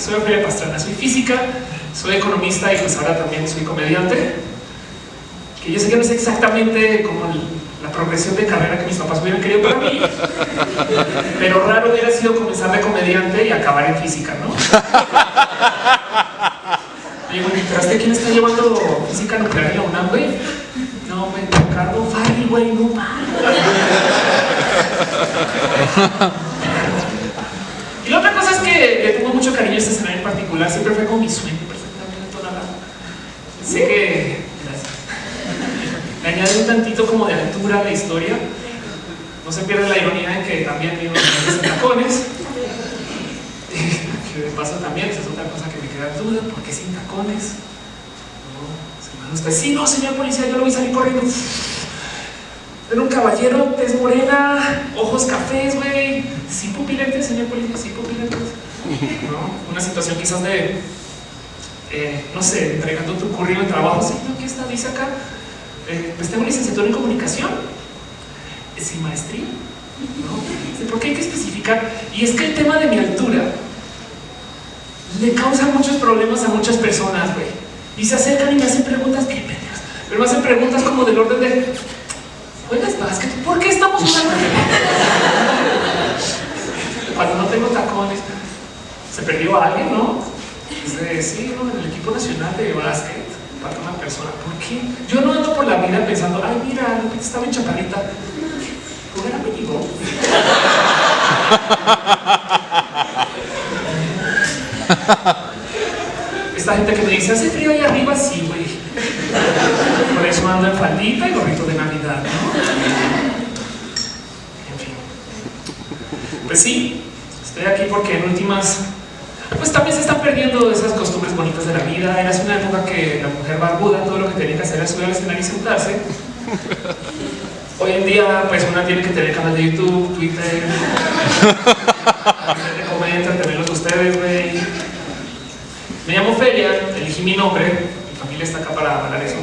soy Ofelia Pastrana, soy física, soy economista y pues ahora también soy comediante. Que yo sé que no es exactamente como la progresión de carrera que mis papás hubieran querido para mí, pero raro hubiera sido comenzar de comediante y acabar en física, ¿no? Oye, güey, ¿pero quién está llevando física nuclear en la UNAM, güey? No, güey, Ricardo Farri, güey, no mames. Y la otra cosa es que mucho cariño este escenario en particular, siempre fue como mi sueño perfectamente. Sé que... Gracias. Le añade un tantito como de altura a la historia. No se pierde la ironía en que también vivo en tacones. que de paso también, es otra cosa que me queda duda, ¿por qué sin tacones? No, usted, sí, no, señor policía, yo lo a salir corriendo. Era un caballero, tez morena, ojos cafés, güey. Sí, pupilentes, señor policía, sí, pupilentes. Una situación quizás de, eh, no sé, entregando tu currículum de trabajo. Sí, ¿no? ¿Qué está? Dice acá. Eh, pues tengo licenciatura en comunicación. Sin maestría. ¿No? ¿Por qué hay que especificar? Y es que el tema de mi altura le causa muchos problemas a muchas personas, güey. Y se acercan y me hacen preguntas, qué pendejas. Pero me hacen preguntas como del orden de, ¿Juegas básquet? ¿Por qué estamos jugando? Cuando no tengo tacones, se perdió alguien, ¿no? Dice, sí, ¿no? en el equipo nacional de básquet, para una persona. ¿Por qué? Yo no ando por la vida pensando, ay, mira, estaba en chaparrita. ¿Jugar a México? Esta gente que me dice, hace frío ahí arriba, sí, güey. Por eso ando en faldita y gorrito de Navidad, ¿no? En fin. Pues sí, estoy aquí porque en últimas, pues también se están perdiendo esas costumbres bonitas de la vida. Era una época que la mujer barbuda todo lo que tenía que hacer era subir al escenario y sentarse. Hoy en día, pues una tiene que tener canal de YouTube, Twitter, de comentan, tenerlos ustedes, güey. Me llamo Felia, elegí mi nombre, mi familia está acá para hablar eso.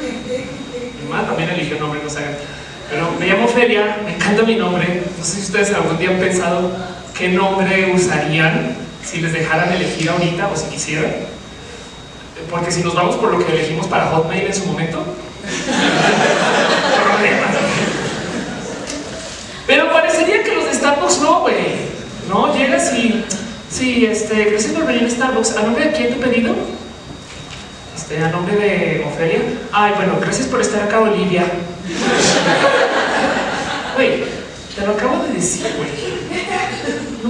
Mi mamá también eligió nombre, no sé. Pero me llamo Felia, me encanta mi nombre. No sé si ustedes algún día han pensado qué nombre usarían si les dejaran elegir ahorita o si quisieran. Porque si nos vamos por lo que elegimos para Hotmail en su momento, Pero parecería que los de Starbucks no, güey. No, llegas y... Sí, este, gracias por venir a Starbucks. ¿A nombre de quién he pedido? Este, a nombre de Ofelia. Ay, bueno, gracias por estar acá, Olivia. Güey, te lo acabo de decir, güey.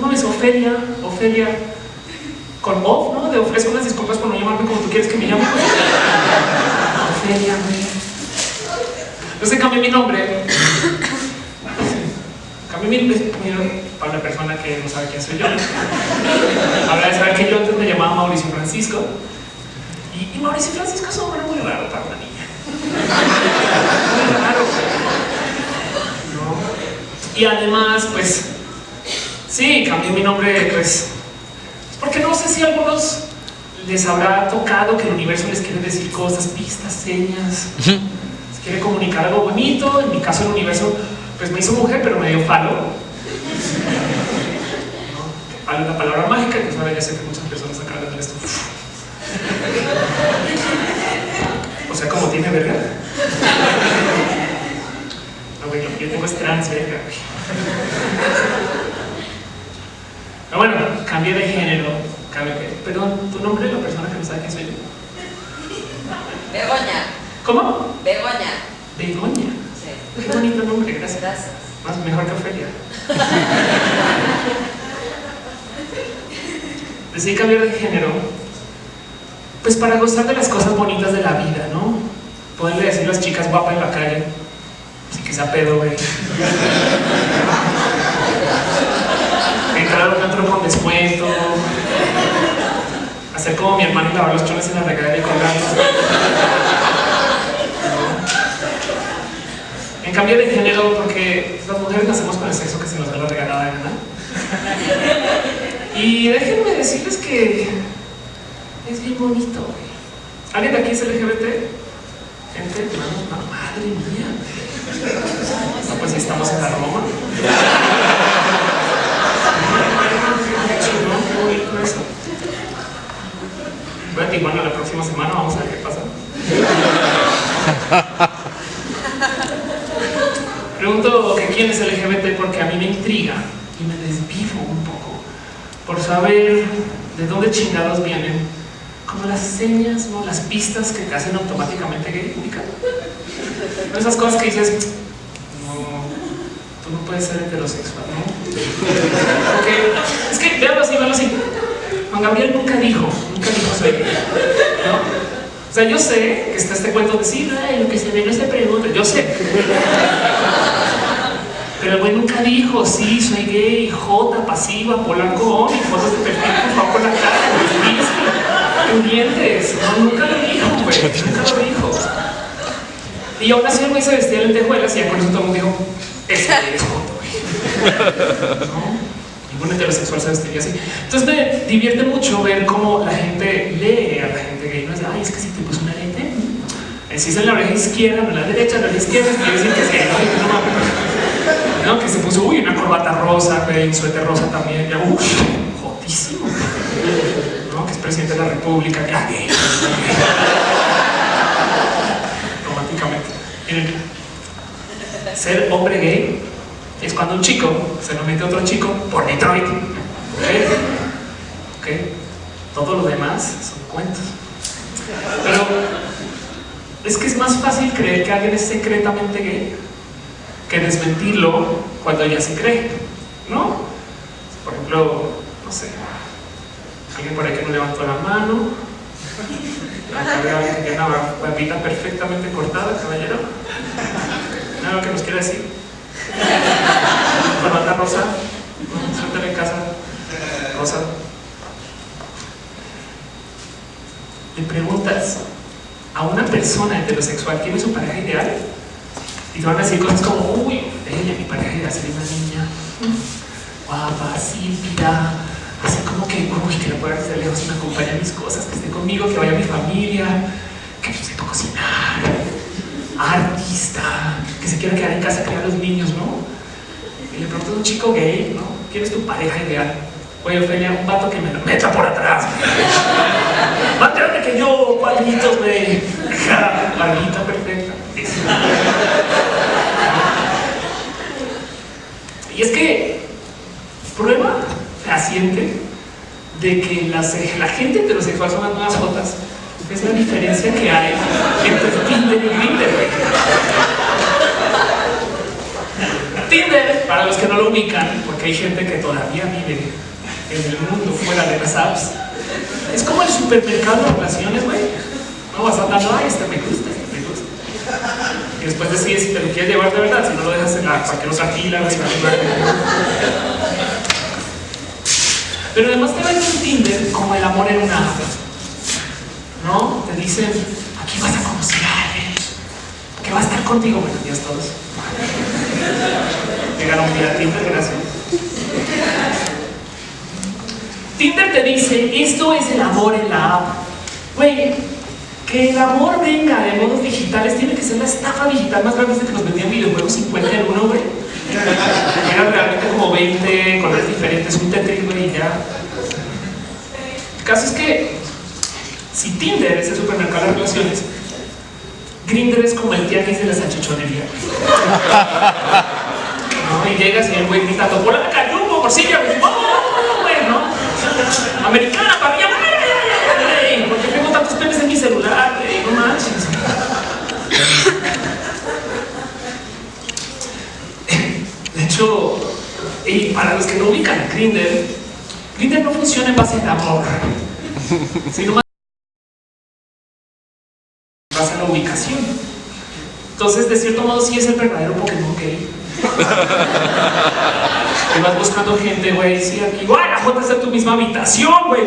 No mames, Ofelia, Ofelia. Con O, ¿no? De ofrezco unas disculpas por no llamarme como tú quieres que me llame. Ofelia, güey. Entonces cambié mi nombre. Cambié mi nombre para una persona que no sabe quién soy yo. Habrá de saber que yo antes me llamaba Mauricio Francisco. Y, Mauricio Francisco es un nombre muy raro para una niña. Muy raro. Y además, pues, sí, cambié mi nombre, pues, porque no sé si a algunos les habrá tocado que el universo les quiere decir cosas, pistas, señas quiere comunicar algo bonito, en mi caso el universo pues me hizo mujer pero me dio falo. Hay una palabra mágica que ahora ya sé que muchas personas acaban de esto. O sea, como tiene verga. No, güey, yo tengo es trans verga, Pero bueno, cambié de género. Cambié, perdón, ¿tu nombre es la persona que no sabe quién soy yo? Begoña. ¿Cómo? Begoña. Begoña. Sí. Qué bonito nombre, gracias. Gracias. Más mejor que Ofelia. Decidí cambiar de género, pues para gozar de las cosas bonitas de la vida, ¿no? Poderle decir a las chicas guapas en la calle, así que sea pedo, güey. A un otro con descuento, hacer como mi hermano y lavar los chones en la regadera y colgarlos. En cambio de género porque las mujeres nacemos con el sexo que se nos da la regalada gana. Y déjenme decirles que es bien bonito. ¿Alguien de aquí es LGBT? Gente, no, madre mía. No, pues estamos en la Roma. Voy a Tijuana la próxima semana, vamos a ver qué pasa. Pregunto que quién es LGBT porque a mí me intriga y me desvivo un poco por saber de dónde chingados vienen, como las señas, ¿no? las pistas que te hacen automáticamente gay, Esas cosas que dices, no, tú no puedes ser heterosexual, ¿no? Porque es que, veanlo así, veanlo así. Juan Gabriel nunca dijo, nunca dijo soy gay, ¿no? O sea, yo sé que está este cuento de sí, lo que se ve no se pregunta, yo sé. Pero el güey nunca dijo, sí, soy gay, J, pasiva, polanco, y fotos de perfil, por favor, la cara, en dientes. No, nunca lo dijo, güey, nunca lo dijo. Y aún así el güey se vestía de lentejuelas y ya con eso todo el mundo dijo, ese es J, güey. ¿No? Ningún heterosexual se vestiría así. Entonces me divierte mucho ver cómo la gente lee a la gente gay. No es, ay, es que si te puso una lente, si es en la oreja izquierda, en la derecha, en la izquierda, que es gay. ¿no? Que se puso, uy, una corbata rosa, un suéter rosa también, ya, uff, jotísimo. ¿no? Que es presidente de la república, ya gay. Románticamente. Ser hombre gay es cuando un chico se lo mete a otro chico por Detroit. ¿Ok? Todo lo demás son cuentos. Pero es que es más fácil creer que alguien es secretamente gay que desmentirlo cuando ya se cree, ¿no? Por ejemplo, no sé, alguien por ahí no levantó la mano, una barbita perfectamente cortada, caballero. ¿Nada que nos quiera decir? Corbata rosa, suéltale en casa, rosa. Le preguntas a una persona heterosexual quién es su pareja ideal y te van a decir cosas como, uy, ella, mi pareja ideal sería una niña guapa, símpida, así como que, uy, que la pueda hacer lejos me acompañe a mis cosas, que esté conmigo, que vaya a mi familia, que sepa cocinar, artista, que se quiera quedar en casa a criar a los niños, ¿no? Y le pregunto a un chico gay, ¿no? ¿Quién es tu pareja ideal? Oye, Ophelia, un vato que me lo meta por atrás. Más grande que yo, palmitos, güey. Barbita perfecta. Y es que prueba fehaciente de que la gente heterosexual son las nuevas jotas es la diferencia que hay entre Tinder y Grindr. Tinder, para los que no lo ubican, porque hay gente que todavía vive en el mundo fuera de las apps, es como el supermercado de relaciones, güey. No vas andando, ay, este me gusta, este me gusta. Y después decides si te lo quieres llevar de verdad, si no lo dejas en la, para que no se afila, güey. Pero además te venden Tinder como el amor en una app. ¿No? Te dicen, aquí vas a conocer a alguien que va a estar contigo. Buenos días todos. Llegaron a Tinder, gracias. Tinder te dice, esto es el amor en la app. Güey, que el amor venga de modos digitales tiene que ser la estafa digital más grande de que nos vendían videojuegos 50 en uno, güey. Eran realmente como 20 colores diferentes, un Tetris, güey, ya. El caso es que si Tinder es el supermercado de relaciones, Grindr es como el tianguis de la salchichonería. ¿No? Y llegas y el güey gritando, por acá, rumbo, por silla, güey, ¿no? Americana, parrilla, ¿por qué tengo tantos penes en mi celular? No manches. De hecho, y para los que no ubican Grindr, Grindr no funciona en base al amor, sino Entonces, de cierto modo, sí es el verdadero Pokémon gay. y vas buscando gente, güey, sí, aquí, ¡guay! La J está en tu misma habitación, güey.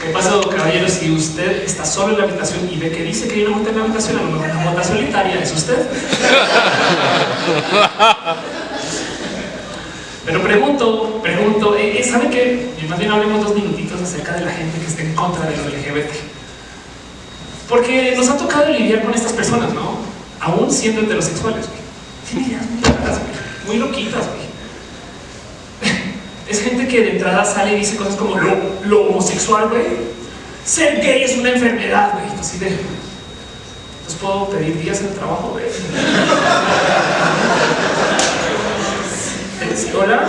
¿Qué pasó, caballero? Si usted está solo en la habitación y ve que dice que hay una J en la habitación, a lo mejor una J solitaria es usted. Pero pregunto, pregunto, eh, eh, ¿sabe qué? Más bien hablemos dos minutitos acerca de la gente que está en contra de los LGBT. Porque nos ha tocado lidiar con estas personas, ¿no? Aún siendo heterosexuales, güey. Tienen ideas muy raras. Muy loquitas, güey. es gente que de entrada sale y dice cosas como lo, homosexual, güey. Ser gay es una enfermedad, güey. Entonces puedo pedir días en trabajo, güey. Hola.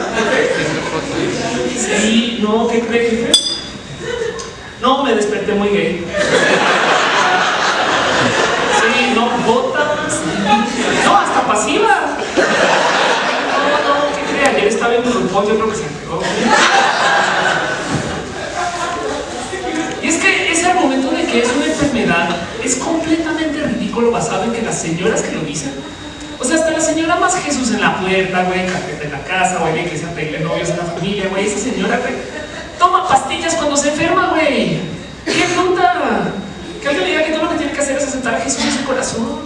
Sí, no, ¿qué cree, jefe? No, me desperté muy gay. Sí, no, botas. No, hasta pasiva. No, no, ¿qué cree? Ayer estaba en RuPaul, yo creo que se pegó. Y es que ese argumento de que es una enfermedad es completamente ridículo basado en que las señoras que lo dicen o sea, hasta la señora más Jesús en la puerta, güey, en la casa, güey, que se pedirle novios en la familia, güey, esa señora, güey, toma pastillas cuando se enferma, güey. ¡Qué puta! Que alguien le diga que todo lo que tiene que hacer es aceptar a Jesús en su corazón.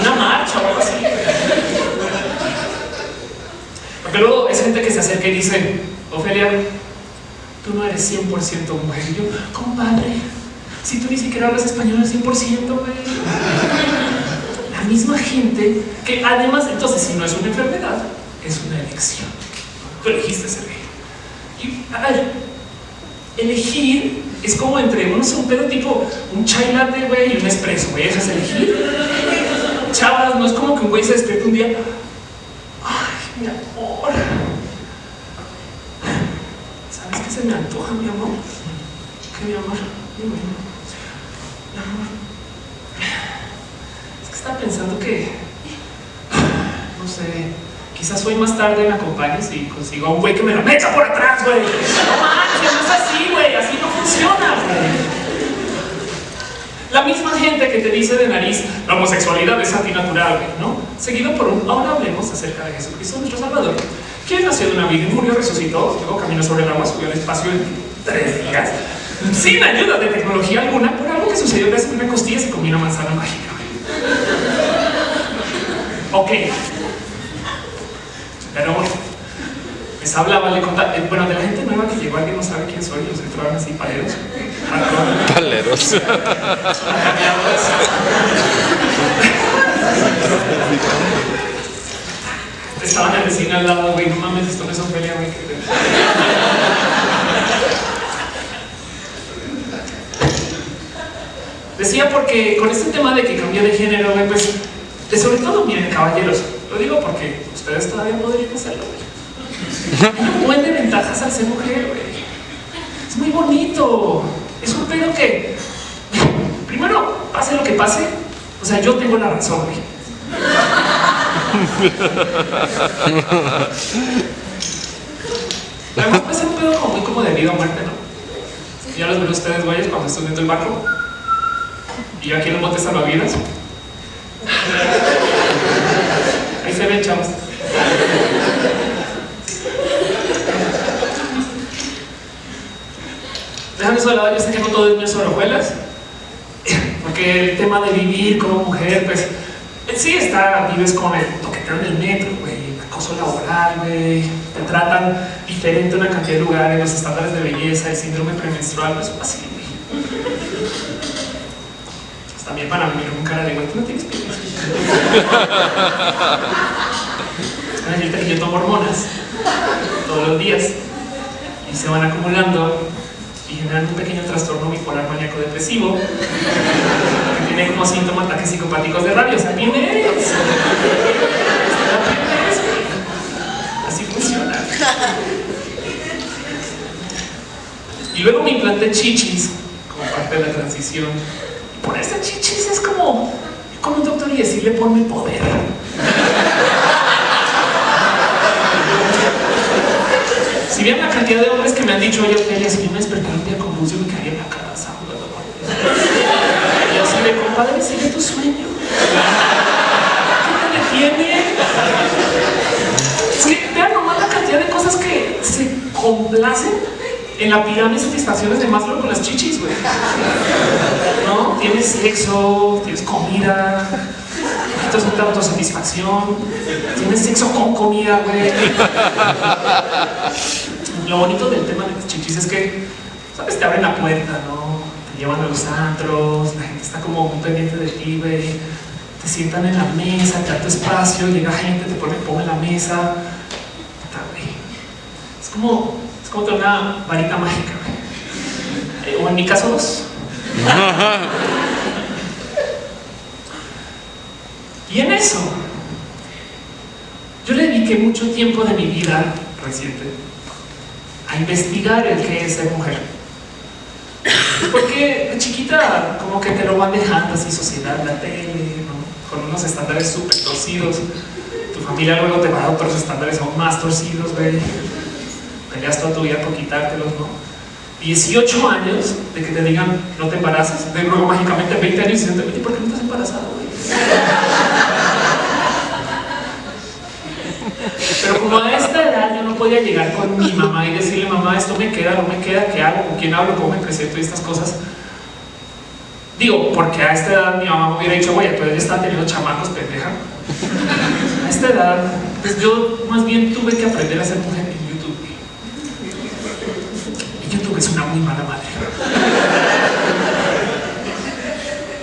Una marcha o algo así. Porque luego es gente que se acerca y dice, Ofelia, tú no eres 100% mujer. Y yo, compadre, si tú ni siquiera hablas español al 100%, güey. La misma gente que además, entonces, si no es una enfermedad, es una elección. Tú elegiste ser gay. Y elegir es como entre un pedo tipo un chai latte, güey, y un espresso, güey. Eso es elegir. Chavas, no es como que un güey se despierte un día. Ay, mi amor. ¿Sabes qué se me antoja, mi amor? ¿Qué, mi amor? Dime. Es estaba pensando que, no sé, quizás hoy más tarde me acompañes y consigo a un güey que me la mecha por atrás, güey. No manches, no es así, güey, así no funciona. La misma gente que te dice de nariz, la homosexualidad es antinatural, ¿no? Seguido por un, ahora hablemos acerca de Jesucristo, nuestro Salvador, quien nació de una y murió, resucitó, luego caminó sobre el agua, subió al espacio en tres días, sin ayuda de tecnología alguna, por algo que sucedió que una costilla se comió una manzana mágica. Ok. Pero bueno, les hablaba, le contaba, eh, bueno, de la gente nueva que llegó, alguien no sabe quién soy, los entraban así paleros. Paleros. Estaban en el vecino al lado, güey, no mames, esto no es Ofelia, güey. Decía porque con este tema de que cambié de género, pues, de sobre todo, miren, caballeros, lo digo porque ustedes todavía podrían hacerlo, un buen de ventajas al ser mujer, güey. Es muy bonito. Es un pedo que, primero, pase lo que pase, o sea, yo tengo la razón, güey. Además puede ser un pedo como muy como de vida o muerte, ¿no? Ya los ven ustedes, güeyes, cuando están viendo el barco. Y aquí en el bote salvavidas. Se ven, chavos. Déjame eso de lado, yo sé que no todo es sobre. Porque el tema de vivir como mujer, pues, sí está, vives con el toqueteo en el metro, güey, acoso laboral, güey, te tratan diferente en una cantidad de lugares, los estándares de belleza, el síndrome premenstrual, pues así, también para mí un cara de güey, tú no tienes pies. Que yo tomo hormonas todos los días y se van acumulando y generan un pequeño trastorno bipolar maníaco depresivo que tiene como síntomas ataques psicopáticos de rabia. O sea, ¿quién Así funciona. Y luego me implanté chichis como parte de la transición ponerse chichis es como con un doctor y decirle ponme poder. si bien la cantidad de hombres que me han dicho, oye, Ophelia, si yo me despertara un día luz, yo me quedaría en la casa jugando Y así de, compadre, sigue tu sueño. ¿Qué te detiene? Es que vean nomás la cantidad de cosas que se complacen en la pirámide de satisfacciones de Maslow con las chichis, güey. ¿No? Tienes sexo, tienes comida, necesitas una autosatisfacción, tienes sexo con comida, güey. Lo bonito del tema de las chichis es que, ¿sabes? Te abren la puerta, ¿no? Te llevan a los antros, la gente está como muy pendiente de ti, güey. Te sientan en la mesa, te da tu espacio, llega gente, te pone, pone en la mesa Es como, es como tener una varita mágica. Eh, o en mi caso, dos. y en eso, yo le dediqué mucho tiempo de mi vida reciente a investigar el que es ser mujer. Porque de chiquita como que te lo van dejando así sociedad, la tele, con unos estándares súper torcidos. Tu familia luego te va a dar otros estándares aún más torcidos, güey. Peleas toda tu vida por quitártelos, ¿no? 18 años de que te digan no te embarazas, de luego mágicamente 20 años y dicen, ¿por qué no estás embarazado? Pero como a esta edad yo no podía llegar con mi mamá y decirle, mamá, esto me queda, no me queda, ¿qué hago? ¿Con quién hablo? ¿Cómo me presento? Y estas cosas. Digo, porque a esta edad mi mamá me hubiera dicho, güey, tú ya está teniendo chamacos, pendeja. A esta edad, pues yo más bien tuve que aprender a ser mujer es una muy mala madre.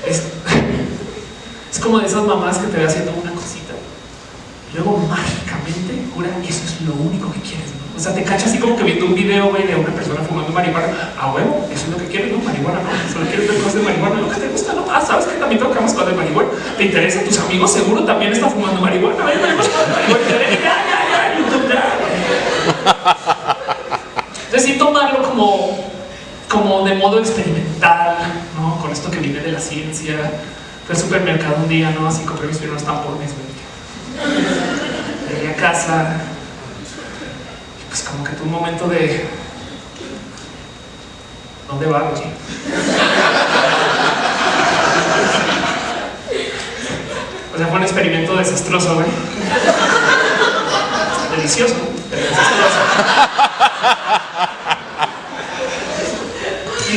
Es, es como de esas mamás que te ve haciendo una cosita. Y luego mágicamente cura, eso es lo único que quieres, ¿no? O sea, te cachas así como que viendo un video, güey, de una persona fumando marihuana. A huevo, eso es lo que quieres, ¿no? Marihuana, ¿no? Solo quieres ver cosas de marihuana, lo que te gusta, ¿no? Ah, ¿sabes que también tocamos cosas de marihuana? ¿Te interesa? ¿Tus amigos seguro también están fumando marihuana? Sí tomarlo como, como de modo experimental, ¿no? Con esto que viene de la ciencia. Fui al supermercado un día, ¿no? Así compré mis primeros tampones. Llegué a casa, pues como que tuve un momento de ¿dónde vamos? O sea, fue un experimento desastroso, güey. Delicioso,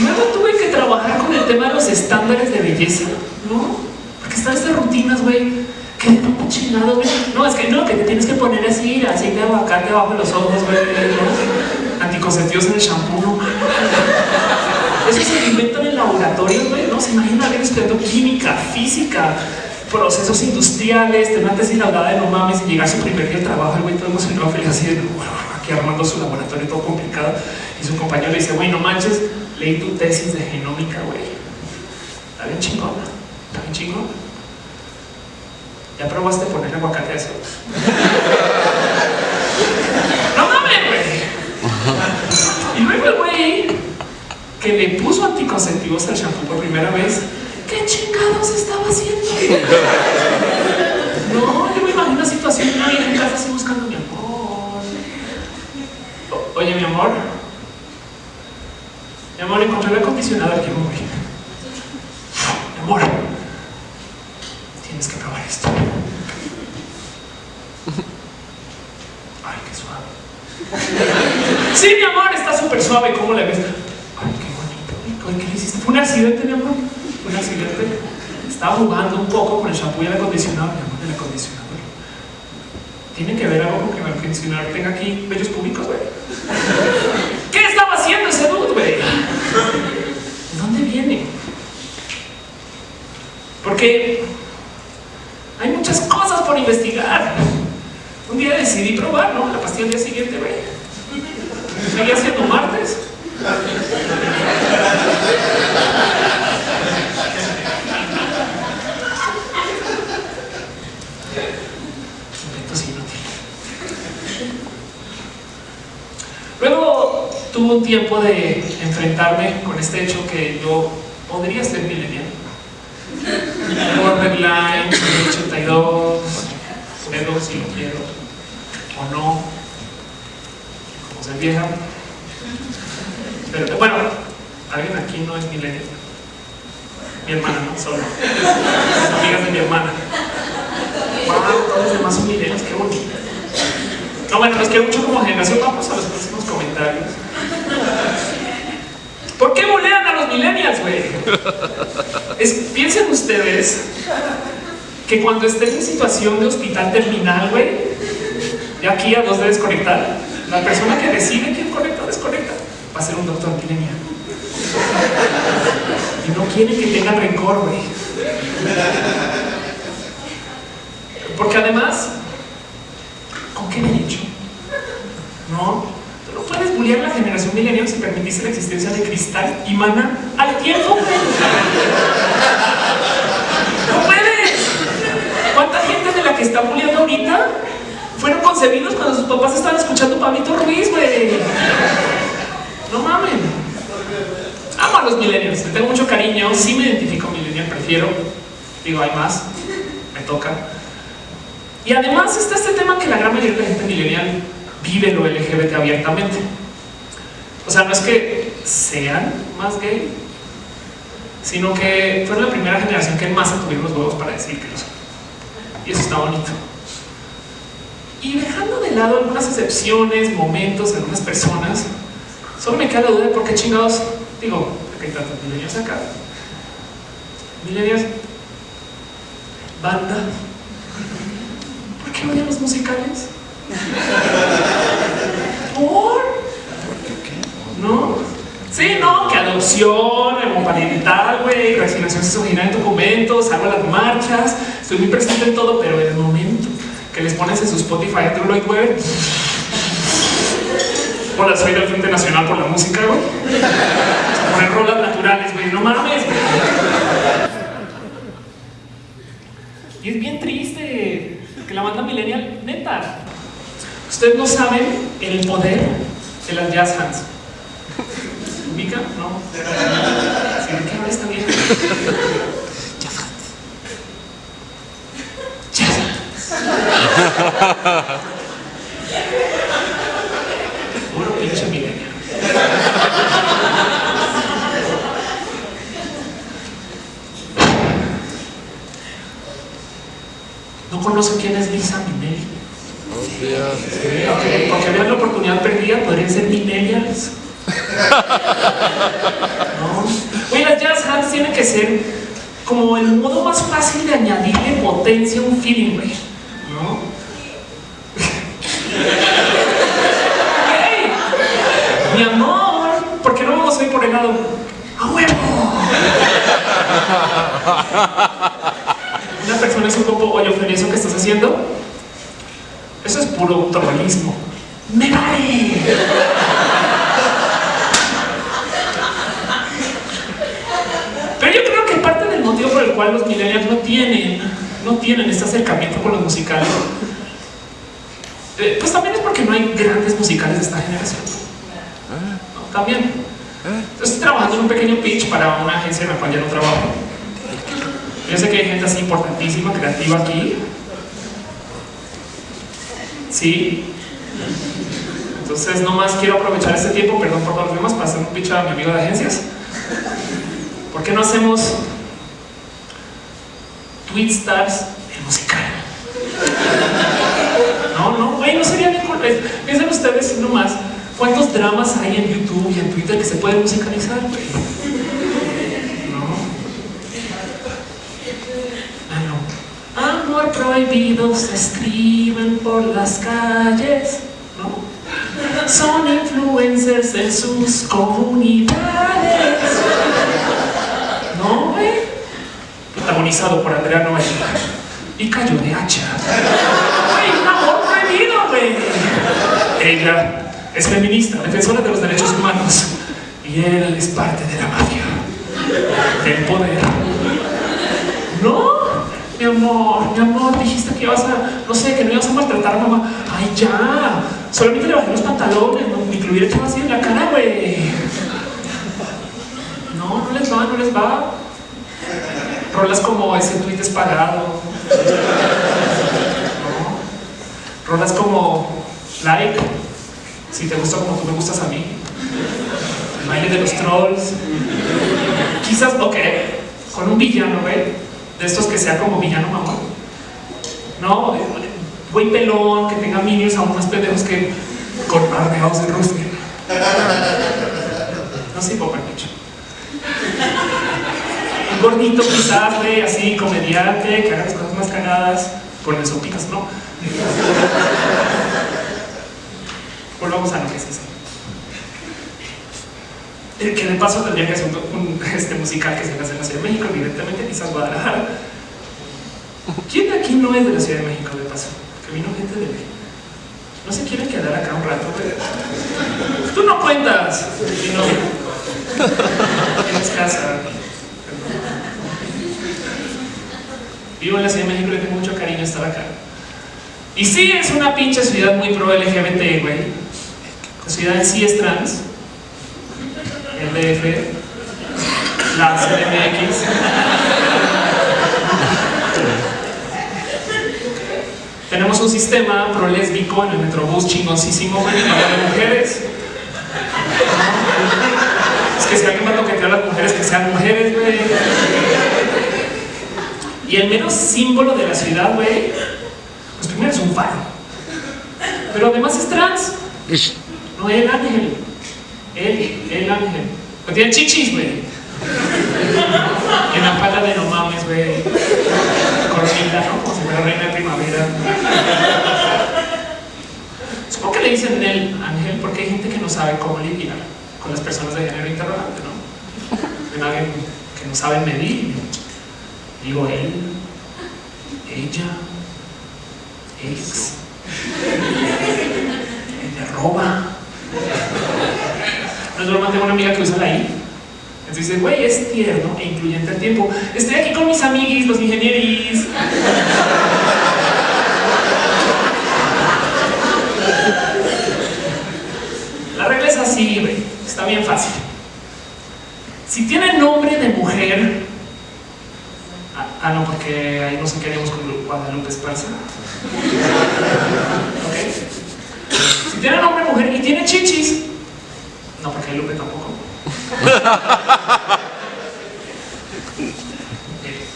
luego tuve que trabajar con el tema de los estándares de belleza, ¿no? Porque están estas rutinas, güey, que de un chingado, güey. No, es que no, que te tienes que poner así, aceite de aguacate abajo de los ojos, güey, ¿no? Anticonceptivos en el shampoo, no Eso se inventan en laboratorios, güey, ¿no? Se imagina alguien estudiando química, física, procesos industriales, tener tesis laudada de no mames y llegar a su primer día de trabajo, el güey todo emocionado, feliz así de, aquí armando su laboratorio todo complicado. Y su compañero le dice, güey, no manches, leí tu tesis de genómica, güey. Está bien chingona, está bien chingona. ¿Ya probaste poner aguacate a eso? no mames, güey. Y luego el güey que le puso anticonceptivos al shampoo por primera vez, ¿qué chingados estaba haciendo? No, yo me imagino una situación una vieja en casa así buscando mi amor. oye, mi amor. Mi amor, encontré el acondicionado aquí, güey. Mi amor, tienes que probar esto. Ay, qué suave. Sí, mi amor, está súper suave. ¿Cómo le ves? Ay, qué bonito. ¿Qué le hiciste? ¿Fue un accidente, mi amor? ¿Fue un accidente? Estaba jugando un poco con el shampoo y el acondicionador. El acondicionador. Tiene que ver algo con que el acondicionador tenga aquí bellos públicos, güey. ¿Qué estaba haciendo ese dude, güey? ¿De dónde viene? Porque hay muchas cosas por investigar. Un día decidí probar, ¿no? La pastilla al día siguiente, güey. Seguía haciendo martes. Un tiempo de enfrentarme con este hecho que yo podría ser milenial. Borderline, 82, cedo si lo quiero, o no, como ser vieja. Pero bueno, alguien aquí no es milenial. Mi hermana, no, solo. amigas de mi hermana. Wow, todos los demás son milenios, qué bonito. No, bueno, los quiero mucho como generación. Vamos a los próximos comentarios. ¿Por qué bolean a los millennials, güey? Piensen ustedes que cuando estés en situación de hospital terminal, güey, de aquí a dos de desconectar, la persona que decide quién conecta o desconecta va a ser un doctor millennial. Y no quiere que tenga rencor, güey. Porque además, ¿con qué derecho? No, lo culiar la generación millennial si permitiste la existencia de cristal y mana al tiempo. No puedes. ¿Cuánta gente de la que está puliendo ahorita fueron concebidos cuando sus papás estaban escuchando Pablito Ruiz, güey? No mamen. Amo a los millennials, le tengo mucho cariño, sí me identifico millennial, prefiero. Digo, hay más, me toca. Y además está este tema que la gran mayoría de la gente millennial vive lo LGBT abiertamente. O sea, no es que sean más gay, sino que fueron la primera generación que en masa tuvieron los huevos para decir que lo son. Y eso está bonito. Y dejando de lado algunas excepciones, momentos, algunas personas, solo me queda la duda de por qué chingados, digo, porque hay tantos milenios acá. Milenios, banda. ¿Por qué odian los musicales? ¿Por? ¿No? Sí, no, que adopción, homoparental, güey, resignación sexual en documentos, hago las marchas, estoy muy presente en todo, pero en el momento que les pones en su Spotify a Lloyd Webber, hola, soy del Frente Nacional por la Música, güey. Poner rolas naturales, güey, no mames, güey. Y es bien triste que la banda millennial, neta, ustedes no saben el poder de las jazz hands. ¿Ubica? No. ¿Sí, ¿Qué habla esta vieja? Jazz hands. Jazz hands. Puro pinche millennial. No conocen quién es Lisa Minnelli. Okay, porque vean la oportunidad perdida, podrían ser millennials. ¿No? Oye, las jazz hands tienen que ser como el modo más fácil de añadirle potencia a un feeling, güey. ¿No? Hey, mi amor, ¿por qué no vamos a ir por el lado? ¡A huevo! Una persona es un poco, oye, ¿eso que estás haciendo? Eso es puro trollismo. ¡Me vale! Pero yo creo que parte del motivo por el cual los millennials no tienen, no tienen este acercamiento con los musicales, eh, pues también es porque no hay grandes musicales de esta generación. ¿No? También. Estoy trabajando en un pequeño pitch para una agencia en la cual ya no trabajo. Yo sé que hay gente así importantísima, creativa aquí. Sí. Entonces, nomás quiero aprovechar este tiempo, perdón por los demás, para hacer un pitch a mi amigo de agencias. ¿Por qué no hacemos Twin Stars el musical? No. Piensen ustedes nomás cuántos dramas hay en YouTube y en Twitter que se pueden musicalizar. Ah, no. Amor prohibido se escriben por las calles, ¿no? Son influencers en sus comunidades. ¿No, güey? Protagonizado por Andrea Noel y cayó de hacha. ¡Ay, un amor prohibido, güey! Ella es feminista, defensora de los derechos humanos. Y él es parte de la mafia, del poder. No, mi amor, mi amor, dijiste que ibas a, no sé, que no ibas a maltratar mamá. Ay, ya, solamente le bajé los pantalones, no, ni que lo hubiera así en la cara, güey. No, no les va, no les va. Rolas como ese tweet es pagado. ¿No? Rolas como like, si te gusta como tú me gustas a mí. El baile de los trolls. Quizás, ok, con un villano, ¿ve? De estos que sea como villano mamón. No, güey pelón, que tenga minions a unos pendejos que con ardeados de rostro. No sé, poco mucho. Un gordito quizás, güey, así, comediante, que haga las cosas más cagadas, por el sopitas, ¿no? Volvamos a lo que es eso. Eh, que de paso tendría que un, un este, musical que se hace en la Ciudad de México, evidentemente, quizás Guadalajara. ¿Quién de aquí no es de la Ciudad de México, de paso? Que vino gente de México. no se quieren quedar acá un rato, güey. Tú no cuentas. Y no. Tienes casa. Vivo en la Ciudad de México y le tengo mucho cariño estar acá. Y sí, es una pinche ciudad muy pro LGBT, güey. La ciudad en sí es trans. El DF. La CDMX. Tenemos un sistema pro-lésbico en el Metrobús chingoncísimo, para mujeres. Es que si alguien va a toquetear a las mujeres, que sean mujeres, güey. Y el menos símbolo de la ciudad, güey, pues primero es un faro. Pero además es trans. No, el ángel. Él, el ángel. Pero tiene chichis, güey. En la pala de no mames, güey. Coronita, ¿no? Como si fuera reina de primavera. Supongo que le dicen el ángel porque hay gente que no sabe cómo lidiar con las personas de género interrogante, ¿no? Ven alguien que no saben medir. Digo él, ella, ex, ella roba. No es broma, tengo una amiga que usa la I. Entonces dice, güey, es tierno e incluyente al tiempo. Estoy aquí con mis amiguis, los ingenieris. La regla es así, güey. Está bien fácil. Si tiene nombre de mujer, ah, ah no, porque ahí nos queremos con Guadalupe Esparza. Si tiene nombre de mujer y tiene chichis, no, porque hay Lupe tampoco.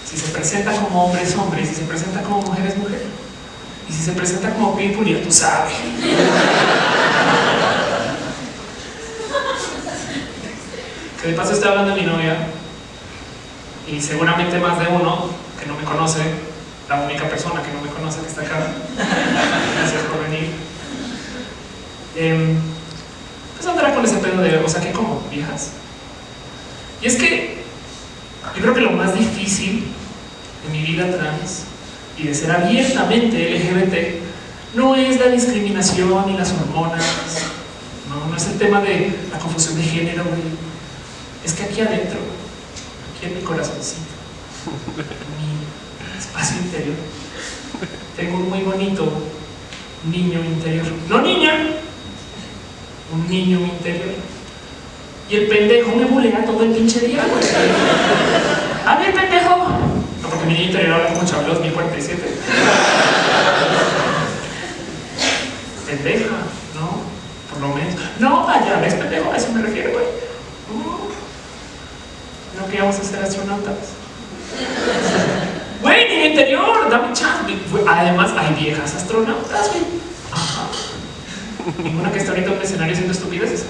Si se presenta como hombre es hombre, si se presenta como mujer es mujer. Y si se presenta como people, ya tú sabes. Que de paso estoy hablando de mi novia y seguramente más de uno que no me conoce, la única persona que no me conoce que está acá. Gracias por venir. Eh, pues andará con ese pedo de, o sea, que como viejas. Y es que yo creo que lo más difícil de mi vida trans y de ser abiertamente LGBT no es la discriminación ni las hormonas, no, no es el tema de la confusión de género, es que aquí adentro, aquí en mi corazoncito, en mi espacio interior, tengo un muy bonito niño interior. No niña, un niño interior. Y el pendejo me bulea todo el pinche día, güey. A ver, pendejo. No, porque mi niño interior habla como Chablos 1047. Pendeja, ¿no? Por lo menos. No, vaya, ves pendejo, a eso me refiero, güey. No que vamos a ser astronautas. Güey, niño interior, dame chance. Además, hay viejas astronautas, güey. Ninguna que está ahorita en un escenario haciendo estupideces.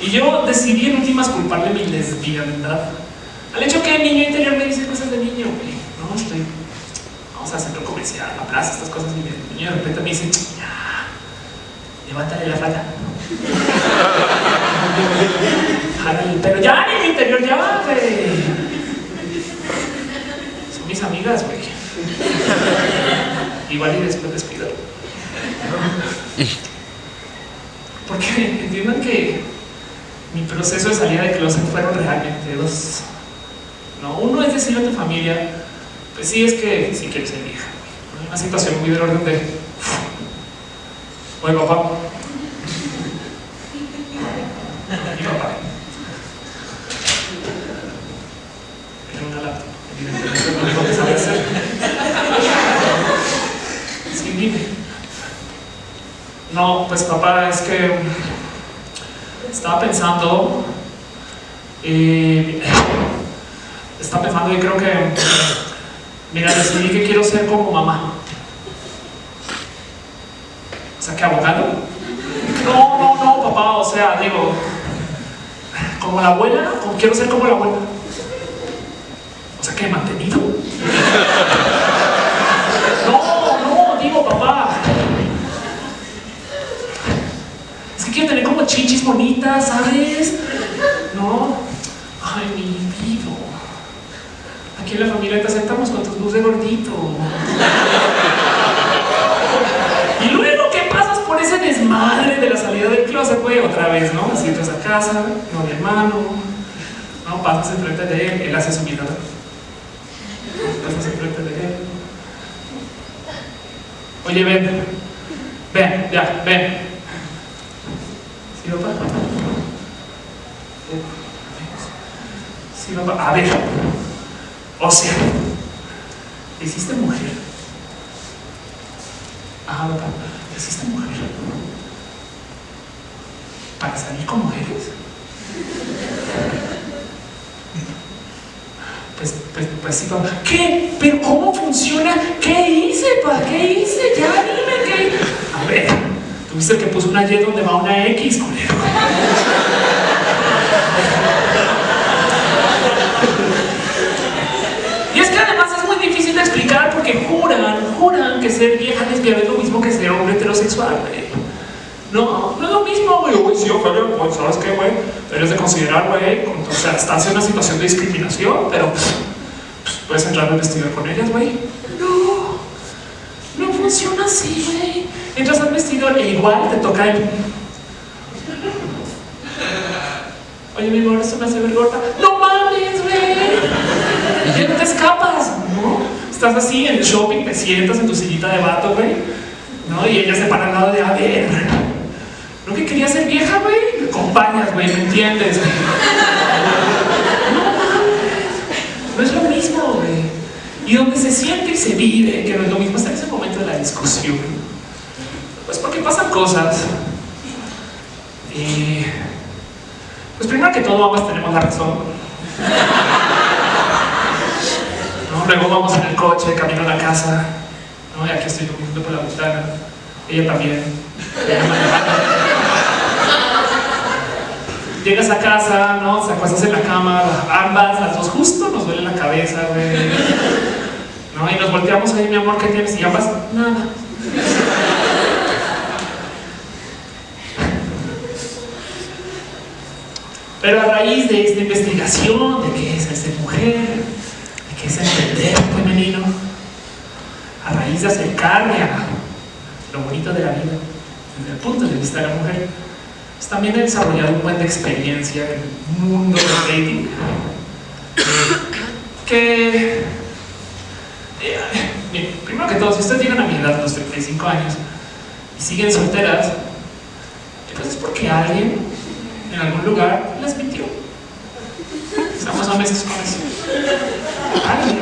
Y yo decidí en últimas culparle mi lesbiandad. Al hecho que el niño interior me dice cosas de niño. No, estoy. Vamos a centro comercial, plaza, estas cosas. Y el niño de repente me dice, ya, levántale la falda. Pero ya, niño interior, ya, güey. Son mis amigas, güey. Igual y después despido. Porque entiendan que mi proceso de salida de closet fueron realmente dos. No, uno es decirle a tu familia, pues sí, es que sí quieres ser vieja. Una situación muy del orden de, oye papá, mi papá, era una evidentemente no es lo que sabe hacer. Sí, dime. No, pues papá, es que estaba pensando y estaba pensando y creo que mira, decidí que quiero ser como mamá. O sea, que abogado. No, no, no, papá, o sea, digo, como la abuela, o quiero ser como la abuela. O sea, que mantenido. No, no, digo, papá. quiero tener como chichis bonitas, ¿sabes? No. Ay, mi libido. Aquí en la familia te aceptamos con tus luz de gordito. Y luego que pasas por ese desmadre de la salida del closet, güey, otra vez, ¿no? Así entras a casa, no de hermano, no pasas enfrente de él, él hace su vida. Pasas enfrente de él. Oye, ven, ven, ya, ven. Sí, papá. A ver, o sea, ¿hiciste mujer? Ajá, papá, ¿hiciste mujer? ¿Para salir con mujeres? Pues, pues, pues sí, papá. ¿Qué? ¿Pero cómo funciona? ¿Qué hice, papá? ¿Qué hice? Ya dime qué. A ver, el que puso una Y donde va una X, culero. Y es que además es muy difícil de explicar porque juran, juran que ser vieja lesbiana es lo mismo que ser hombre heterosexual, güey. No, no es lo mismo, güey. Güey, sí, ojalá, güey, ¿sabes qué, güey? Debes de considerar, güey, o sea, estás en una situación de discriminación, pero pues, puedes entrar al vestido con ellas, güey. No, no funciona así, güey. Entras al vestidor e igual te toca el... Oye, mi amor, esto me hace ver gorda. ¡No mames, güey! Y ya no te escapas, ¿no? Estás así en shopping, te sientas en tu sillita de vato, güey, ¿no? Y ella se para al lado de, a ver, ¿no que quería ser vieja, güey? Me acompañas, güey, ¿me entiendes? Güey? No no es lo mismo, güey. Y donde se siente y se vive, que no es lo mismo, en ese momento de la discusión. Pues porque pasan cosas. Y... Pues primero que todo, ambas tenemos la razón. ¿No? Luego vamos en el coche, camino a la casa. ¿no? Y aquí estoy viendo por la ventana. Ella también. Llegas a casa, ¿no? Se acuestas en la cama, ambas, las dos justo nos duele la cabeza, güey. ¿No? Y nos volteamos ahí, mi amor, ¿qué tienes? Y ambas, nada. Pero a raíz de esta investigación de qué es ser mujer, de qué es entender femenino, a raíz de acercarme a lo bonito de la vida, desde el punto de vista de la mujer, también he desarrollado un buen de experiencia en el mundo del dating. Que, eh, primero que todo, si ustedes llegan a mi edad, los 35 años, y siguen solteras, pues es porque alguien en algún lugar les mintió. Estamos honestos con eso. Alguien,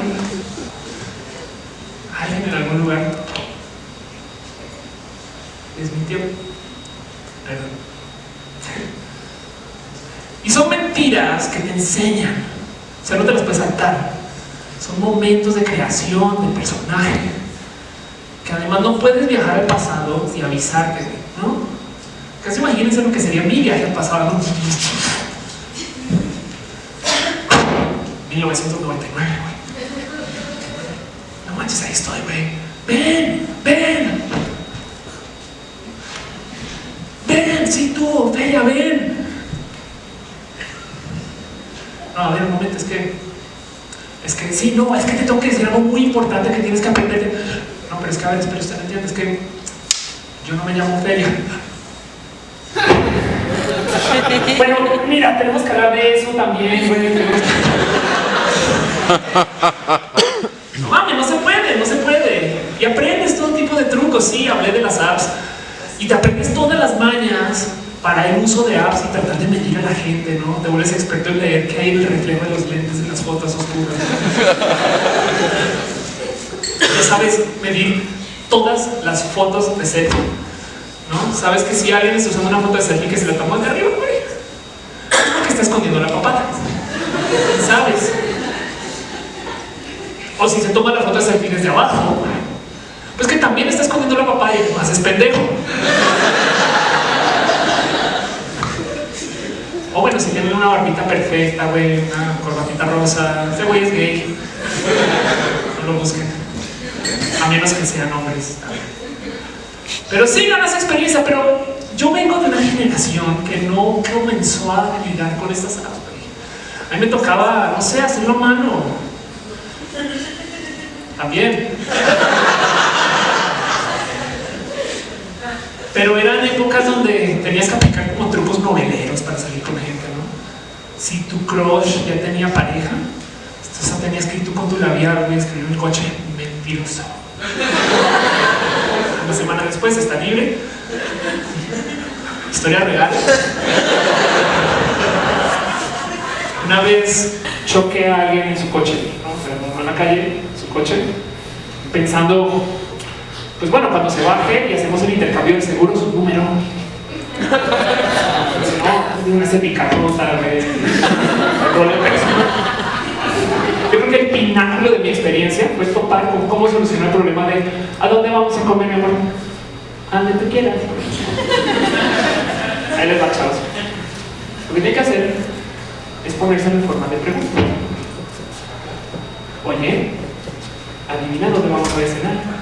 alguien en algún lugar les mintió. Perdón. Y son mentiras que te enseñan. O sea, no te las puedes saltar. Son momentos de creación, de personaje. Que además no puedes viajar al pasado y avisarte, Casi imagínense lo que sería mi viaje al pasado. ¿no? 1999, güey. No manches, ahí estoy, güey. Ven, ven. Ven, sí tú, Ofelia, ven. No, a ver, un momento, es que... Es que, sí, no, es que te tengo que decir algo muy importante que tienes que aprender. No, pero es que, a ver, pero usted no es que yo no me llamo Ofelia. Bueno, mira, tenemos que hablar de eso también, güey. No mames, no se puede, no se puede. Y aprendes todo tipo de trucos, sí, hablé de las apps. Y te aprendes todas las mañas para el uso de apps y tratar de medir a la gente, ¿no? Te vuelves experto en leer qué hay el reflejo de los lentes en las fotos oscuras. Ya sabes medir todas las fotos de ¿no? Sabes que si alguien está usando una foto de selfie que se la tomó de arriba, güey, es porque está escondiendo la papada. ¿Sabes? O si se toma la foto de selfie desde abajo, pues que también está escondiendo la papaya, más es pendejo. O bueno, si tienen una barbita perfecta, güey, una corbatita rosa, ese güey es gay. No lo busquen. A menos que sean hombres. Pero sí ganas experiencia, pero yo vengo de una generación que no comenzó a lidiar con estas güey. A mí me tocaba, no sé, hacerlo a mano. También. Pero eran épocas donde tenías que aplicar como trucos noveleros para salir con gente, ¿no? Si tu crush ya tenía pareja, entonces ir tú con tu labial, güey, escribir en el coche, mentiroso. Una semana después está libre. Historia real. Una vez choqué a alguien en su coche, en la calle, su coche, pensando, pues bueno, cuando se baje y hacemos el intercambio de seguros, un número. no, ese picarota, Yo creo que el pináculo de mi experiencia fue topar con cómo solucionar el problema de ¿a dónde vamos a comer, mi amor? A donde tú quieras. Ahí les va, chavos. Lo que tiene que hacer es ponerse en forma de pregunta. Oye, adivina dónde vamos a cenar.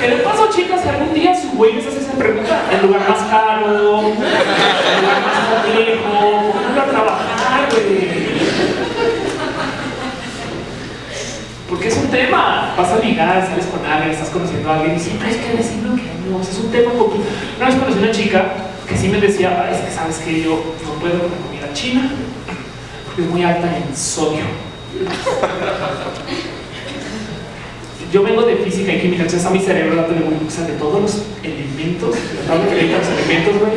¿Qué le pasó, chicas? Algún día su güey les hace esa pregunta. El lugar más caro, el lugar más complejo, ¿cómo a trabajar, güey? Porque es un tema. Vas a ligar, sales con alguien, estás conociendo a alguien y siempre hay que decirlo que no. Es un tema poquito. Una vez conocí a una chica que sí me decía, es que yo no puedo con la comida china porque es muy alta en sodio. yo vengo de física y química, entonces a mi cerebro dándole muy o sea, de todos los elementos,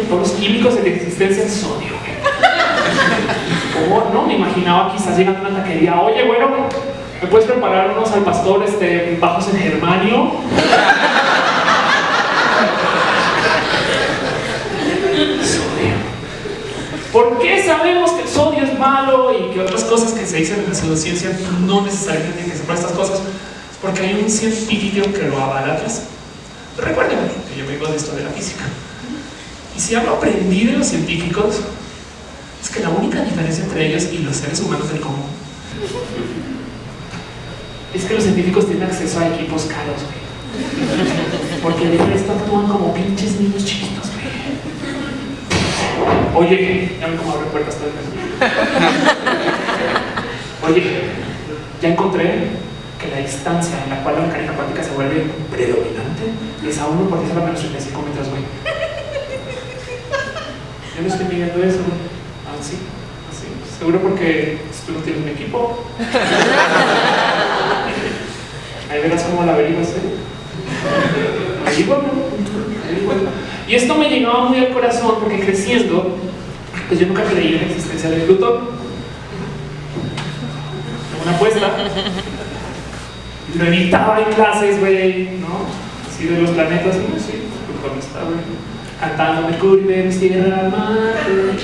todos los químicos de existencia en sodio. No me imaginaba quizás llegando a una taquería, oye, bueno, ¿me puedes preparar unos al pastor este, bajos en germanio? ¿Por qué sabemos que el sodio es malo y que otras cosas que se dicen en la pseudociencia no necesariamente tienen que ser para estas cosas? porque hay un científico que lo avala atrás. Recuerden que yo vengo de esto de la física. Y si algo aprendí de los científicos, es que la única diferencia entre ellos y los seres humanos del común es que los científicos tienen acceso a equipos caros, Porque de resto actúan como pinches niños chiquitos, Oye, ya me como abre puertas todo el Oye, ya encontré que la distancia en la cual la mecánica cuántica se vuelve predominante es a 1 por 10 a la menos 35 metros, güey. Yo no estoy midiendo eso, güey. Así, así. Seguro porque tú no tienes un equipo. Ahí verás cómo la averiguas, ¿eh? Ahí bueno. Y esto me llegaba muy al corazón porque creciendo, pues yo nunca creí en la existencia del Plutón. Una apuesta lo evitaba en clases, güey, ¿no? Así de los planetas, no sí, Plutón está, güey. Cantando Mercurio, Venus, Tierra, Marte,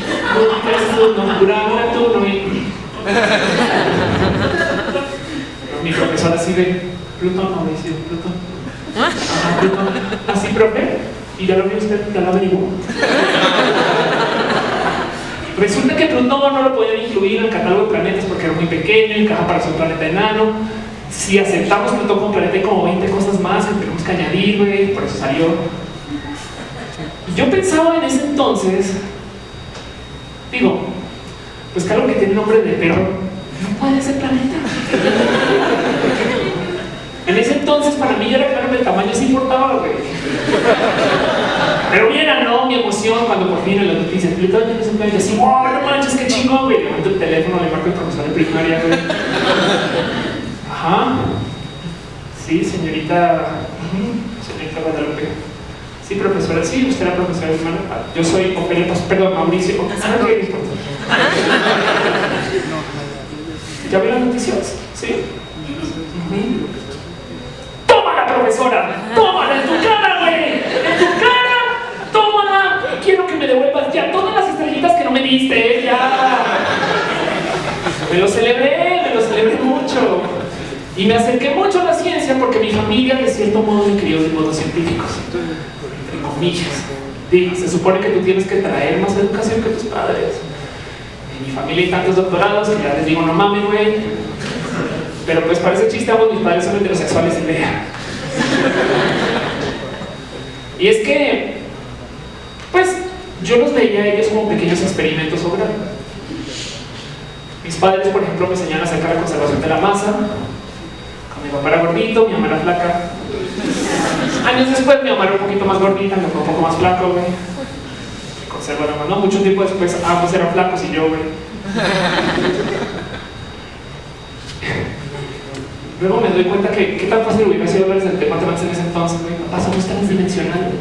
Saturno, Urano, Neptuno y... Mi profesor así de Plutón, no dice Plutón. Ajá, Plutón. Así, profe, y ya lo vio usted, ya lo averiguó. Resulta que Plutón no lo podían incluir en el catálogo de planetas porque era muy pequeño, encaja para ser un planeta enano si aceptamos Plutón como planeta hay como 20 cosas más que tenemos que añadir, güey, por eso salió. yo pensaba en ese entonces, digo, pues claro que tiene nombre de perro, no puede ser planeta. en ese entonces para mí era claro que el tamaño sí importaba, güey. Pero bien, no, mi emoción cuando por fin en las noticias Plutón ya no un planeta, así, wow, no manches, qué chingón, güey. Levanto el teléfono, le marco el profesor de primaria, güey. Ajá. Sí, señorita. Señorita Guadalupe. Sí, profesora. Sí, usted era profesora de hermana. Yo soy Ofelia, perdón, Mauricio. qué ¿Ya vi las noticias? Sí. ¡Tómala, profesora! ¡Tómala en tu cara, güey! ¡En tu cara! ¡Tómala! Quiero que me devuelvas ya todas las diste, ya. Me lo celebré, me lo celebré mucho. Y me acerqué mucho a la ciencia porque mi familia de cierto modo me crió de modos científicos, entre comillas. se supone que tú tienes que traer más educación que tus padres. En mi familia hay tantos doctorados que ya les digo, no mames, güey. Pero pues parece chiste, ambos mis padres son heterosexuales y vea. Y es que, yo los veía a ellos como pequeños experimentos sobre Mis padres, por ejemplo, me enseñaron acerca de la conservación de la masa. Mi papá era gordito, mi mamá era flaca. Años después mi mamá era un poquito más gordita, mi papá un poco más flaco, güey. Conserva la masa. No, mucho tiempo después ambos eran flacos y yo, güey. Luego me doy cuenta que qué tan fácil hubiera sido hablar del tema trans en ese entonces, güey. Papá, somos transdimensionales.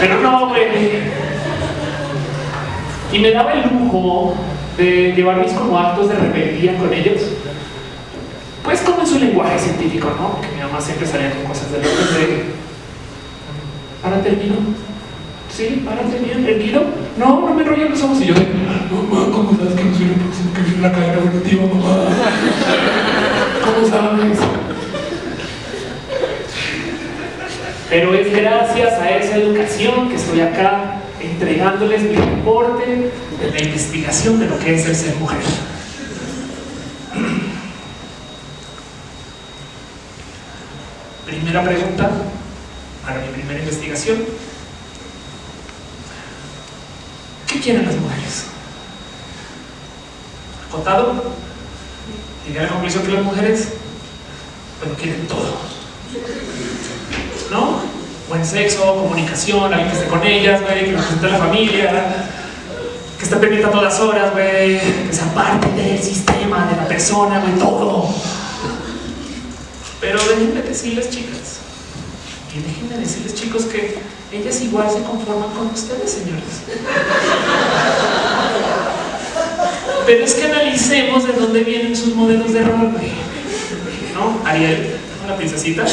Pero no, güey. Y me daba el lujo de llevar mis como actos de rebeldía con ellos. Pues como en su lenguaje científico, ¿no? Que mi mamá siempre salía con cosas de locos de... ¿Para termino? Sí, para termino, ¿termino? No, no me enrollo los ojos. Y yo de... Mamá, ¿cómo sabes que no soy el próximo que viene la cadena evolutiva, mamá? ¿Cómo sabes? Pero es gracias a esa educación que estoy acá entregándoles mi reporte de la investigación de lo que es el ser mujer. Primera pregunta para mi primera investigación. ¿Qué quieren las mujeres? Contado, llegué a la conclusión que las mujeres, bueno, quieren todo. ¿No? buen sexo, comunicación, alguien que esté con ellas, güey, que represente a la familia, que esté pendiente a todas horas, güey, que sea parte del sistema, de la persona, güey, todo. Pero déjenme decirles, chicas, y déjenme decirles, chicos, que ellas igual se conforman con ustedes, señores. Pero es que analicemos de dónde vienen sus modelos de rol. ¿No? Ariel, la princesita,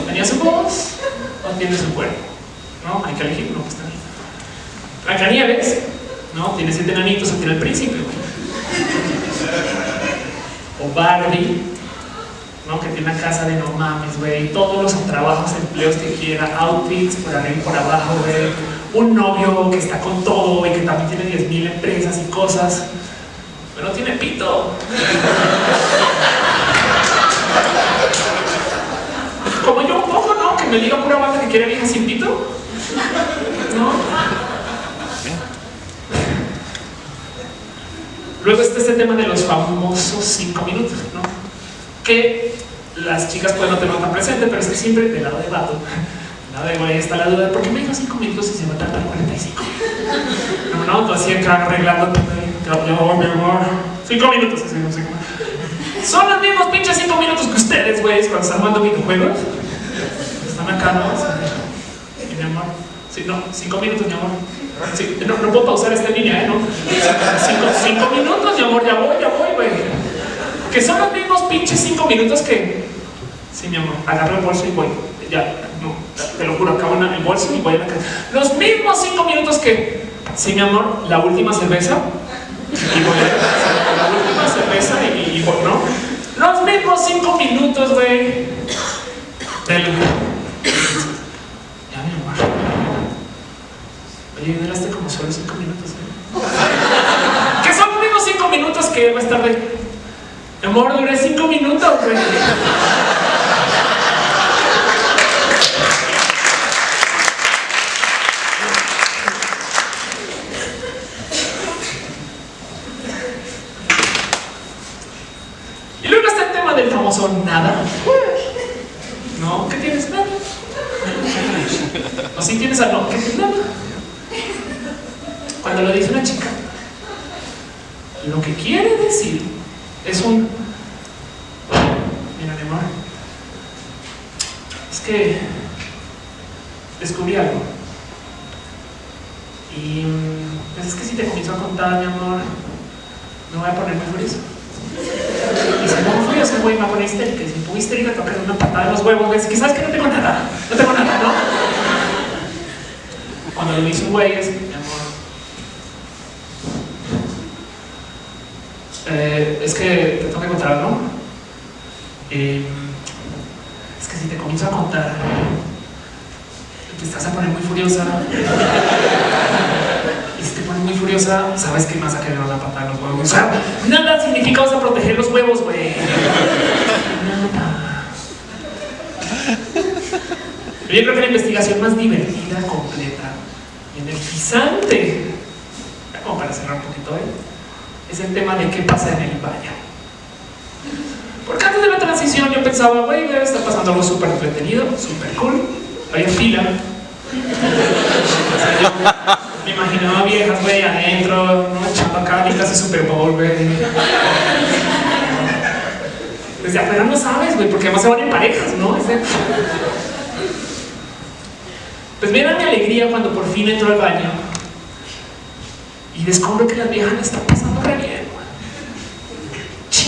tenía su voz, tiene su cuerpo. ¿no? Hay que elegir, no, pues también. Nieves, ¿no? Tiene siete enanitos, tiene el príncipe. O Barbie, ¿no? Que tiene una casa de no mames, güey. Todos los trabajos, empleos que quiera, outfits por arriba y por abajo, güey. Un novio que está con todo y que también tiene 10.000 empresas y cosas. Pero tiene pito. Como yo un poco, ¿no? Que me diga pura banda que quiere vieja sin pito. ¿No? Luego está este tema de los famosos cinco minutos, ¿no? Que las chicas pueden no tener tan presente, pero es que siempre del lado de vato, nada de güey, está la duda de por qué me dijo cinco minutos y se va a tardar 45. No, no, tú así acá arreglándote, mi amor, cinco minutos, así, no sé. Son los mismos pinches cinco minutos que ustedes, güey, cuando están jugando videojuegos. Están acá, ¿no? mi amor. Sí, no, cinco minutos, mi amor. Sí, no, no puedo pausar esta línea, ¿eh? ¿No? Cinco, minutos, mi amor, ya voy, ya voy, güey. Que son los mismos pinches cinco minutos que... Sí, mi amor, agarro el bolso y voy. Ya, no, te lo juro, acabo en el bolso y voy a la casa. Los mismos cinco minutos que... Sí, mi amor, la última cerveza. Y voy a la última cerveza y, ¿no? Los mismos cinco minutos, güey. Del... Ya, mi amor. Oye, duraste como solo cinco minutos, ¿eh? Que son los mismos cinco minutos que va a estar de... Mi amor, duré cinco minutos, güey. son nada. No, ¿qué tienes? Nada. O si tienes algo, ¿qué tienes? Nada. Cuando lo dice una chica, lo que quiere decir es un... Mira, mi amor, es que descubrí algo. Y pues es que si te comienzo a contar, mi amor, me voy a poner muy furioso. Y se pongo furioso, güey, me pone histérica. Y si pongo histérica, toca una patada en los huevos, güey. Que sabes que no tengo nada, no tengo nada, ¿no? Cuando lo hizo un güey, es, mi amor. Eh, es que te tengo que contar, ¿no? Eh, es que si te comienzo a contar, te estás a poner muy furiosa muy furiosa, sabes que más a querer una patada en los huevos. O sea, nada significa vas a proteger los huevos, güey. Nada. Yo creo que la investigación más divertida, completa, energizante, como para cerrar un poquito, ¿eh? es el de qué pasa en el baño. Porque antes de la transición yo pensaba, güey, está pasando algo súper entretenido, súper cool. Había fila. me imaginaba viejas, güey, adentro, ¿no? echando acá clase Super Bowl, güey. Desde afuera no sabes, güey, porque además se van en parejas, ¿no? Pues mira mi alegría cuando por fin entro al baño y descubro que las viejas están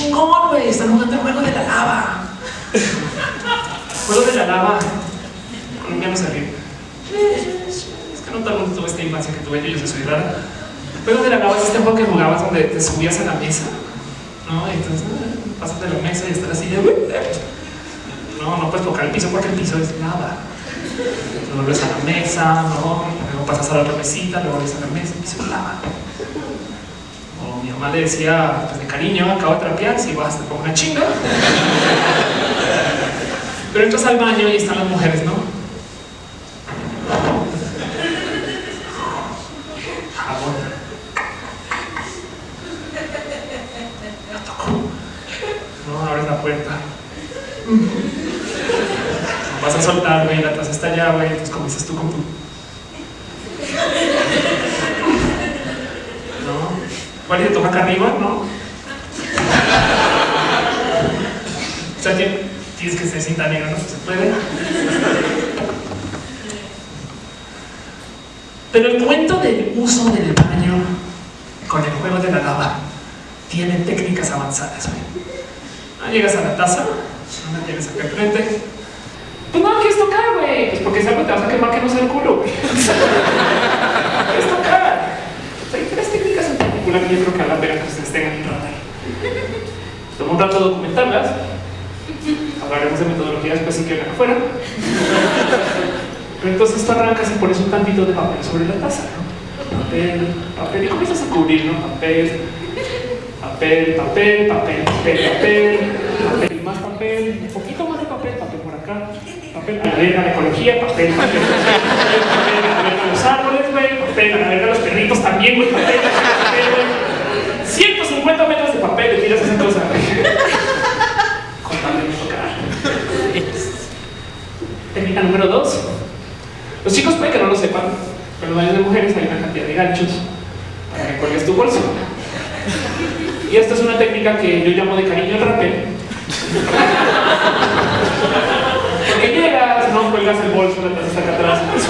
Chingón, güey, están jugando el juego de la lava. juego de la lava. Colombiano ríe. Es que no todo el mundo tuvo esta infancia que tuve yo, yo soy rara. Juego de la lava es este juego que jugabas donde te subías a la mesa, ¿no? Entonces eh, pasas de la mesa y estás así de, no, no puedes tocar el piso porque el piso es lava. Te vuelves a la mesa, ¿no? Luego pasas a la otra mesita, luego vuelves a la mesa, el piso es lava. Mi mamá le decía, pues de cariño, acabo de trapear, si vas te pongo una chinga. Pero entras al baño y están las mujeres, ¿no? Jabón. No, abres la puerta. Vas a soltar, güey, la taza está allá, güey, entonces comienzas tú con tu... ¿No? ¿Cuál te toca acá arriba? ¿No? O sea, tienes que ser cinta negra, ¿no? ¿Se puede? Pero el cuento del uso del baño con el juego de la lava tiene técnicas avanzadas. No llegas a la taza, no la tienes acá enfrente, pues no quieres tocar, güey. Pues porque si algo te vas a quemar que no sea el culo, güey. quieres tocar. O sea, hay tres técnicas en particular que yo creo que a la pena que ustedes tengan en radar. Tomo un rato de documentarlas. Hablaremos de metodología después si quieren afuera. Pero entonces tú arrancas y pones un tantito de papel sobre la taza, ¿no? Papel, papel, y comienzas a cubrir, ¿no? Papel, papel, papel, papel, papel, papel, papel, más papel, un poquito más de papel, papel por acá, papel, a la ecología, papel, papel, papel, papel, papel, a la verga de los perritos también, güey, papel, papel, güey. 150 metros de papel, le tiras esa cosa, güey. Con tal de no tocar. Técnica número dos. Los chicos pueden que no lo sepan, pero en los baños de mujeres hay una cantidad de ganchos para que cuelgues tu bolso. Y esta es una técnica que yo llamo de cariño el rapel. Porque llegas, no cuelgas el bolso, la está acá atrás. No, es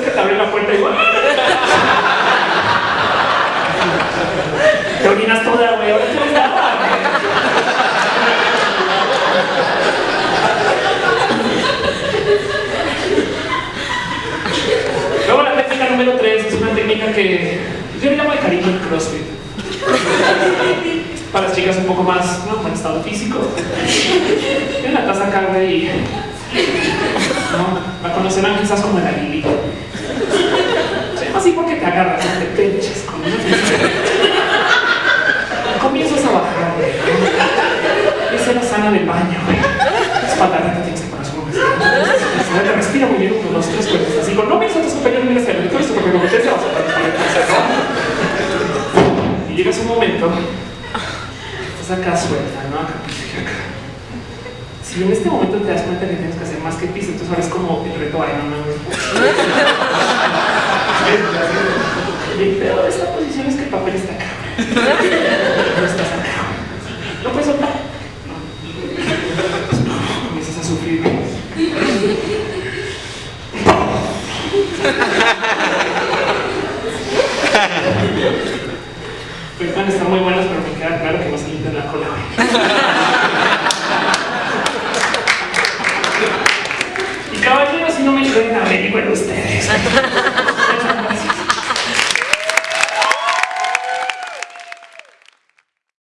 que te puerta igual. Te orinas toda, güey. Ahora agua. Luego la técnica número 3 es una técnica que yo le llamo de cariño el CrossFit. Para las chicas un poco más, ¿no? Con estado físico. Tienen la taza acá, güey. ¿no? La conocerán quizás como la Lili. Así porque te agarras, te pinches Comienzas a bajar, güey. Esa es la sana del baño, güey. Te tienes que su te respira muy bien, uno, dos, tres cuerpos. Así con no mires a tu superior, miras a él, todo esto porque competencia vas a Y llegas un momento, estás acá suelta, ¿no? Acá. Si en este momento te das cuenta que tienes que hacer más que pis, entonces ahora es como el reto Iron Man. El peor de esta posición es que el papel está acá. No estás acá.